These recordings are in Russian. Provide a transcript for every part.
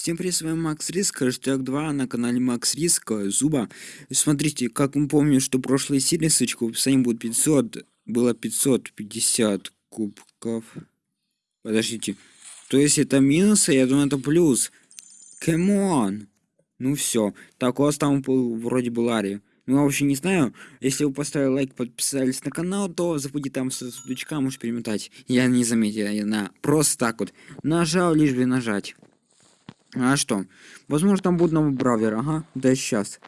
Всем привет, с вами Макс Риск, хэштег 2 на канале Макс Риск, Zooba. Смотрите, как мы помним, что прошлой серии, ссылочка в описании будет 500, было 550 кубков. Подождите, то есть это минус, а я думаю это плюс. Come on! Ну все, так у вас там вроде был Ари. Ну, вообще не знаю, если вы поставили лайк, подписались на канал, то забудьте там с сундучка, можешь перемотать. Я не заметил, я на просто так вот нажал, лишь бы нажать. А что? Возможно, там будет новый бравлер, ага, да сейчас.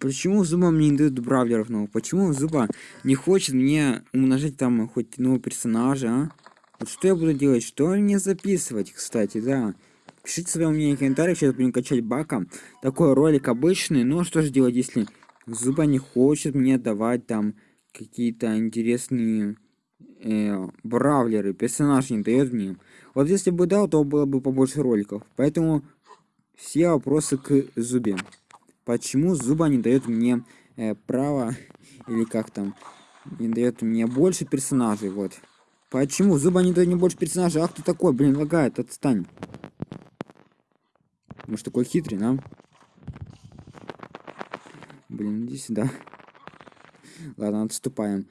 Почему Зуба мне не дают бравлеров новых? Почему Зуба не хочет мне умножить там хоть нового персонажа, а? Вот что я буду делать? Что мне записывать, кстати, да? Пишите свои мнения в комментариях, сейчас будем качать бака. Такой ролик обычный, но что же делать, если Зуба не хочет мне давать там какие-то интересные э, бравлеры, персонаж не дает мне. Вот если бы дал, то было бы побольше роликов. Поэтому все вопросы к Зубе. Почему Зуба не дает мне э, право, или как там, не дает мне больше персонажей, вот. Почему Зуба не дает мне больше персонажей? Ах ты такой, блин, лагает, отстань. Может такой хитрый, да? Блин, иди сюда. Ладно, отступаем.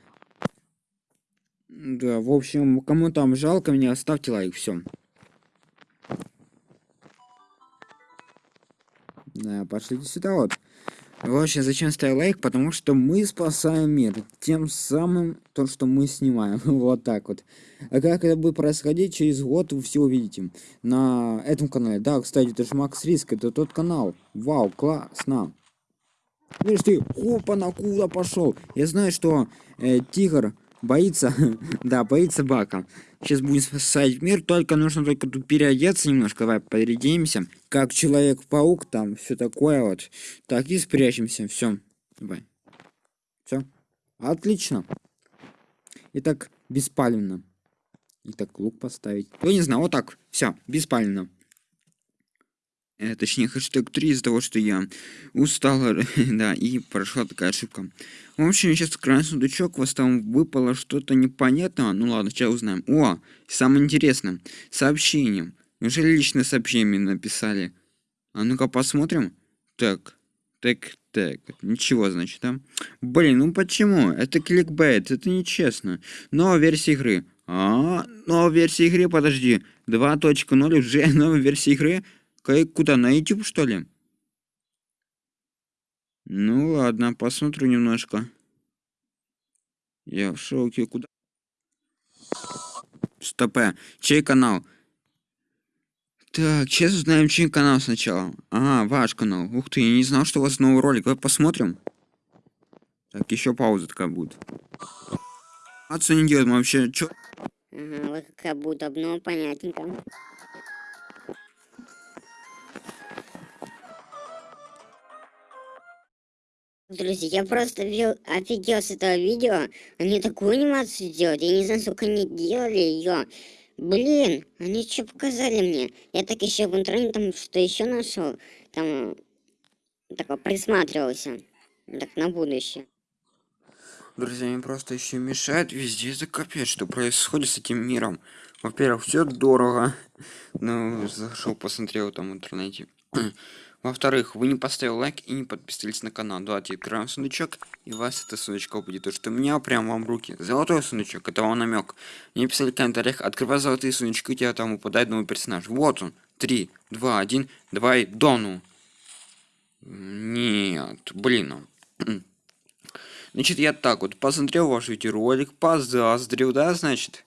Да, в общем, кому там жалко меня, ставьте лайк, все. Да, пошлите сюда вот. В общем, зачем ставить лайк? Потому что мы спасаем мир. Тем самым, то, что мы снимаем. вот так вот. А как это будет происходить, через год вы все увидите. На этом канале. Да, кстати, это же Макс Риск, это тот канал. Вау, классно. Видишь ты, хопа, на куда пошел. Я знаю, что э, Тигр Боится, да, боится бака. Сейчас будем спасать мир, только нужно только тут переодеться немножко, давай переоденемся. Как Человек-паук, там, все такое вот. Так, и спрячемся, все. Давай. Все. Отлично. Итак, беспалевно. Итак, лук поставить. Ну, не знаю, вот так. Все, беспалевно. Э, точнее, хэштег 3 из-за того, что я устал, да, и прошла такая ошибка. В общем, сейчас открываем сундучок, у вас там выпало что-то непонятное. Ну ладно, сейчас узнаем. О, самое интересное, сообщение. Неужели личное сообщение написали? А ну-ка посмотрим. Так, так, так, ничего, значит, да? Блин, ну почему? Это кликбейт, это нечестно. Новая версия игры. А, новая версия игры, подожди. 2.0 уже новая версия игры. Куда, на YouTube, что ли? Ну ладно, посмотрю немножко. Я в шоке, куда? Стопе, чей канал? Так, сейчас узнаем, чей канал сначала. Ага, ваш канал. Ух ты, я не знал, что у вас новый ролик. Давай посмотрим. Так, еще пауза такая будет. А не делать, мы вообще, чё? Ага, вот как будто, ну, понятненько. Друзья, я просто вел, офигел с этого видео. Они такую анимацию делают. Я не знаю, сколько они делали ее. Блин, они что показали мне? Я так еще в интернете там что еще нашел. Там такой присматривался. Так на будущее. Друзья, мне просто еще мешает везде капец, что происходит с этим миром. Во-первых, все дорого. Ну, зашел, посмотрел там в интернете. Во-вторых, вы не поставили лайк и не подписались на канал. Давайте откроем сундучок, и у вас это сундучок будет. То, что у меня прям вам в руки. Золотой сундучок, это вам намек. Мне писали в комментариях, открывай золотые сундучки, у тебя там упадает новый персонаж. Вот он. Три, два, один, давай, дону. Нет, блин. Значит, я так вот посмотрел ваш видеоролик, позаздрил, да, значит?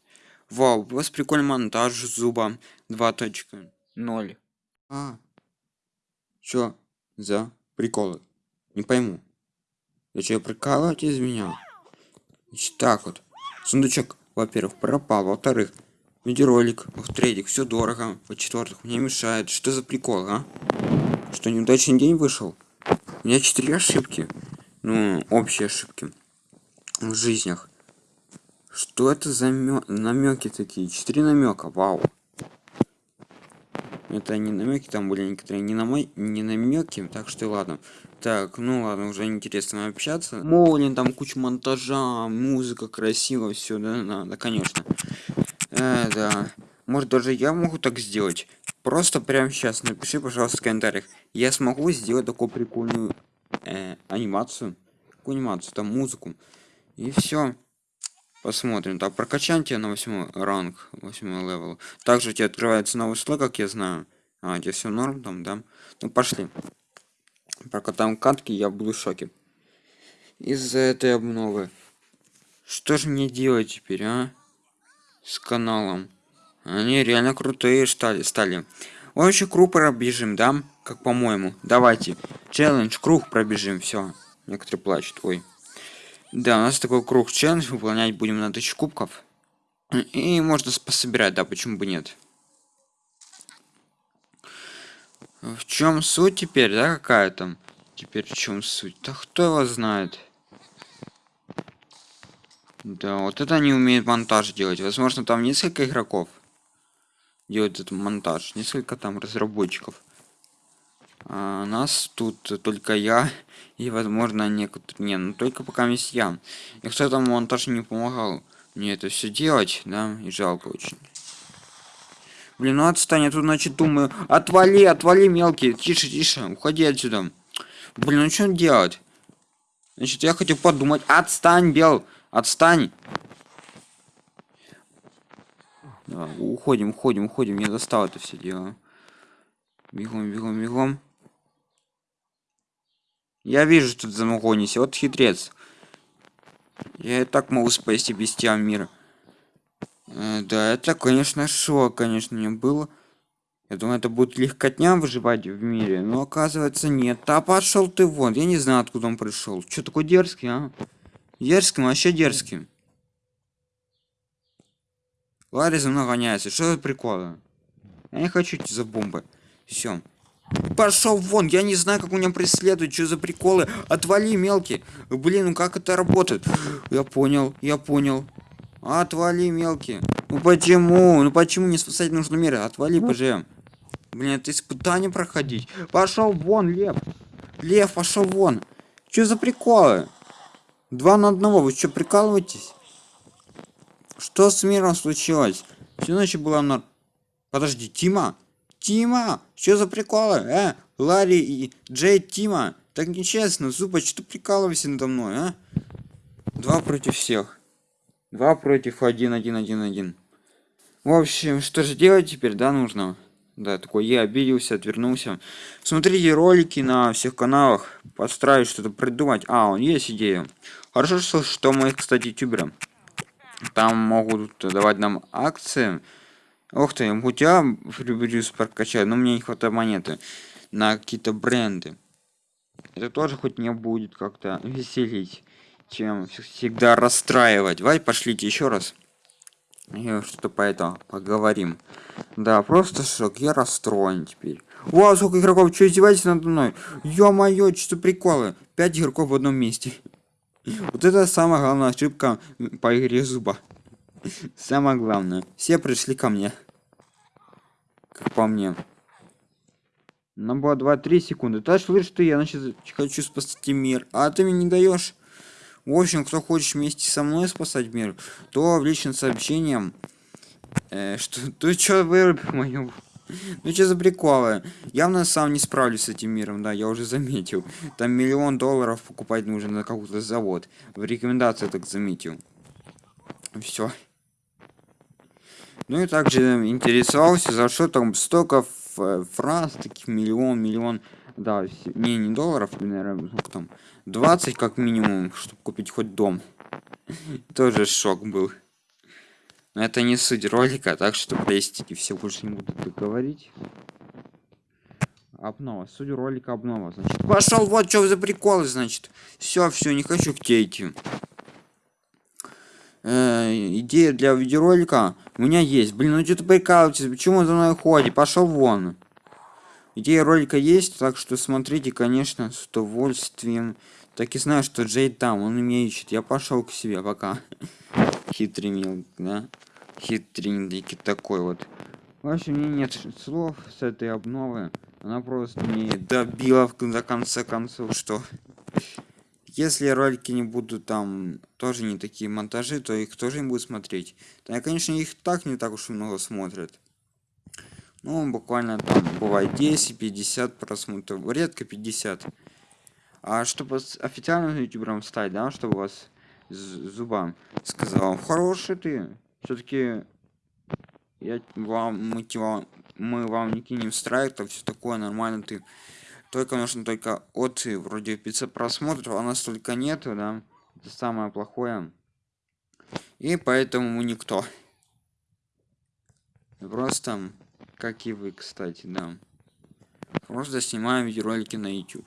Вау, у вас прикольный монтаж зуба 2.0. А, Чё за приколы? Не пойму. Вы что, прикалываете из меня? Значит, так вот. Сундучок, во-первых, пропал. Во-вторых, видеоролик. В-третьих, все дорого. Во-четвертых, мне мешает. Что за прикол, а? Что, неудачный день вышел? У меня четыре ошибки. Ну, общие ошибки. В жизнях. Что это за намеки такие? Четыре намека, вау. Это не намеки, там были некоторые не, на мой, не намеки, так что ладно. Так, ну ладно, уже интересно общаться. Молин, там куча монтажа, музыка красивая, все, да, да, да, конечно. Э, да. Может даже я могу так сделать. Просто прямо сейчас напиши, пожалуйста, в комментариях. Я смогу сделать такую прикольную э, анимацию. Какую анимацию? Там музыку. И все. Посмотрим. Так, прокачаем тебя на 8 ранг, 8 level. Также у тебя открывается новый слой, как я знаю. А, у тебя все норм там, да? Ну, пошли. Пока там катки, я буду в шоке. Из-за этой обновы. Что же мне делать теперь, а? С каналом. Они реально крутые стали. стали. Вообще круг пробежим, да? Как по-моему. Давайте. Челлендж, круг пробежим, все. Некоторые плачут. Ой. Да, у нас такой круг челлендж. Выполнять будем на тысячу кубков. И можно пособирать, да, почему бы нет. В чем суть теперь, да, какая там? Теперь в чем суть? Да кто его знает? Да, вот это они умеют монтаж делать. Возможно, там несколько игроков делают этот монтаж. Несколько там разработчиков. А нас тут только я и, возможно, некоторые... Не, ну только пока есть я. И кто там монтаж не помогал мне это все делать, да, и жалко очень. Блин, ну отстань, я тут, значит, думаю, отвали, отвали, мелкий, тише, тише, уходи отсюда. Блин, ну что делать? Значит, я хотел подумать, отстань, Бел, отстань. Да, уходим, уходим, уходим, мне достало это все дело. Бегом, бегом, бегом. Я вижу, что ты замогонишься, вот хитрец. Я и так могу спасти без тебя мир. Э, да, это, конечно, шок, конечно, не было. Я думаю, это будет легкотня выживать в мире, но оказывается нет. А пошел ты вон, я не знаю, откуда он пришел. Что такой дерзкий, а? Дерзким, вообще дерзким. Ларри за мной гоняется, что за приколы? Я не хочу идти за бомбы. Все. Пошел вон, я не знаю, как у меня преследуют, что за приколы. Отвали, мелкий. Блин, ну как это работает? Я понял, я понял. Отвали, мелкий. Ну почему? Ну почему не спасать нужно меры? Отвали, ПЖ. Блин, это испытание проходить. Пошел вон, Лев. Лев, пошел вон. Что за приколы? Два на одного, вы что, прикалываетесь? Что с миром случилось? Все ночью было на... Подожди, Тима? Тима, что за приколы? Э, Ларри и Джей Тима. Так нечестно, Зуба, что ты прикалываешься надо мной, а? Два против всех. Два против один, один, один, один. В общем, что же делать теперь, да, нужно? Да, такой я обиделся, отвернулся. Смотрите ролики на всех каналах. Постараюсь что-то придумать. А, он есть идея. Хорошо, что, что мы, кстати, ютуберы. Там могут давать нам акции. Ух ты, у тебя приблизился прокачать, но мне не хватает монеты на какие-то бренды. Это тоже хоть не будет как-то веселить, чем всегда расстраивать. Давай пошлите еще раз. что-то по этому поговорим. Да, просто шок, я расстроен теперь. Вау, сколько игроков, что издеваетесь надо мной? Ё-моё, что приколы. Пять игроков в одном месте. Вот это самая главная ошибка по игре зуба. Самое главное. Все пришли ко мне. Как по мне. Нам было 2-3 секунды. Ты слышишь, что я значит хочу спасти мир. А ты мне не даешь. В общем, кто хочет вместе со мной спасать мир, то в личном сообщением. Э, что ты что вырубил мою ну что за приколы? Явно сам не справлюсь с этим миром, да, я уже заметил. Там миллион долларов покупать нужно на какой-то завод. В рекомендации так заметил. Все. Ну и также интересовался, за что там столько фраз, таких миллион, миллион, да, не, не долларов, наверное, сколько там, 20 как минимум, чтобы купить хоть дом. Тоже шок был. Но это не суть ролика, так что простите, все больше не буду говорить. Обнова. Суть ролика обнова, значит. Пошел, вот что за приколы, значит. Все, все, не хочу к тебе идти. Э, идея для видеоролика у меня есть. Блин, ну что ты прикалываешься? Почему за мной ходит? Пошел вон. Идея ролика есть, так что смотрите, конечно, с удовольствием. Так и знаю, что Джей там, он меня ищет. Я пошел к себе, пока. Хитрый мил, да? Хитренький такой вот. В общем, мне нет слов с этой обновы. Она просто не добила до конца концов, что если ролики не будут там тоже не такие монтажи, то их тоже не будут смотреть. Да, конечно, их так не так уж и много смотрят. Ну, буквально там бывает 10-50 просмотров, редко 50. А чтобы официальным ютубером стать, да, чтобы вас зубам сказал, хороший ты, все-таки я вам, мы, мы вам не кинем страйк, все такое нормально ты. Только нужно только от вроде 500 просмотров, а нас столько нету, да. Это самое плохое. И поэтому мы никто. Просто, как и вы, кстати, да. Просто снимаем видеоролики на YouTube.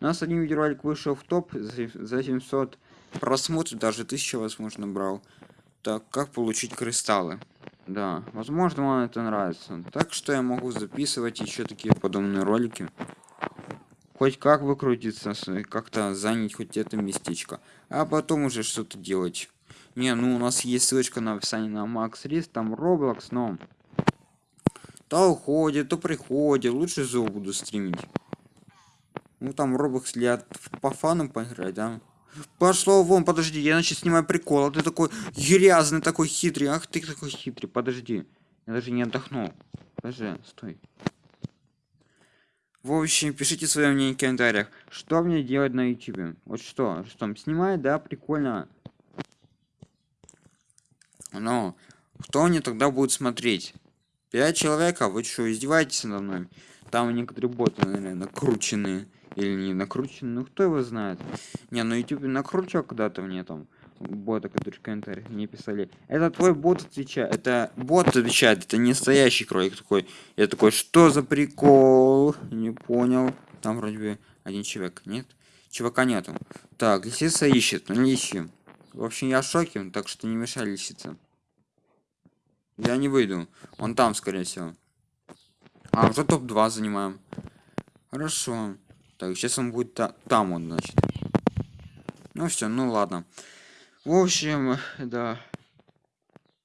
У нас один видеоролик вышел в топ за 700 просмотров, даже 1000, возможно, брал. Так, как получить кристаллы? Да, возможно, вам это нравится. Так что я могу записывать еще такие подобные ролики. Хоть как выкрутиться, с- как-то занять хоть это местечко. А потом уже что-то делать. Не, ну у нас есть ссылочка на описании на Max Рис, там Roblox, но... То уходит, то приходит, лучше зов буду стримить. Ну там Roblox для по фанам поиграть, да? Пошло вон, подожди, я значит снимаю прикол, а ты такой грязный, такой хитрый, ах ты такой хитрый, подожди. Я даже не отдохнул. Подожди, стой. В общем, пишите свое мнение в комментариях, что мне делать на YouTube. Вот что, что снимать, да, прикольно. Но кто мне тогда будет смотреть? Пять человек, а вы что, издеваетесь надо мной? Там некоторые боты, наверное, накрученные. Или не накрученные, ну кто его знает. Не, на YouTube накручивал когда-то мне там бота, которые в комментариях мне писали. Это твой бот отвечает. Это бот отвечает, это не настоящий кролик такой. Я такой, что за прикол? Не понял. Там вроде бы один человек, нет? Чувака нету. Так, лисица ищет, ну не ищем. В общем, я в шоке, так что не мешай лисица. Я не выйду. Он там, скорее всего. А, уже топ-2 занимаем. Хорошо. Так, сейчас он будет та- там он, значит. Ну все, ну ладно. В общем, да.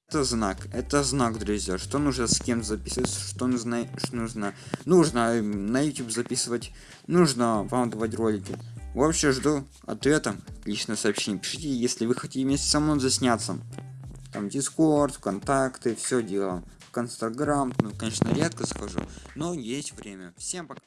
Это знак. Это знак, друзья. Что нужно с кем записывать, что нужно, что нужно. Нужно на YouTube записывать. Нужно вам давать ролики. В общем, жду ответа. Личное сообщение. Пишите, если вы хотите вместе со мной засняться. Там Дискорд, ВКонтакте, все дело. В ну, конечно, редко схожу, но есть время. Всем пока.